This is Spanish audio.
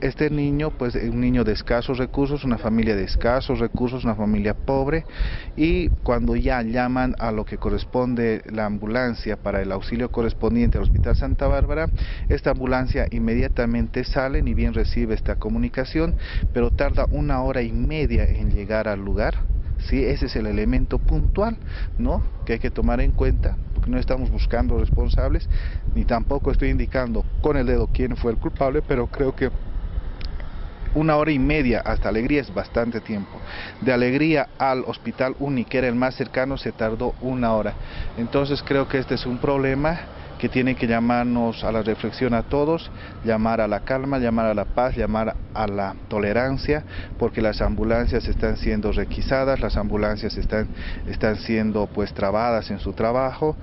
este niño, pues un niño de escasos recursos, una familia de escasos recursos, una familia pobre y cuando ya llaman a lo que corresponde la ambulancia para el auxilio correspondiente al Hospital Santa Bárbara, esta ambulancia inmediatamente sale, ni bien recibe esta comunicación, pero tarda una hora y media en llegar al lugar. ¿sí? Ese es el elemento puntual ¿no? que hay que tomar en cuenta, porque no estamos buscando responsables, ni tampoco estoy indicando con el dedo quién fue el culpable, pero creo que una hora y media hasta Alegría es bastante tiempo. De Alegría al Hospital Uni, que era el más cercano, se tardó una hora. Entonces creo que este es un problema que tiene que llamarnos a la reflexión a todos, llamar a la calma, llamar a la paz, llamar a la tolerancia, porque las ambulancias están siendo requisadas, las ambulancias están, están siendo pues trabadas en su trabajo.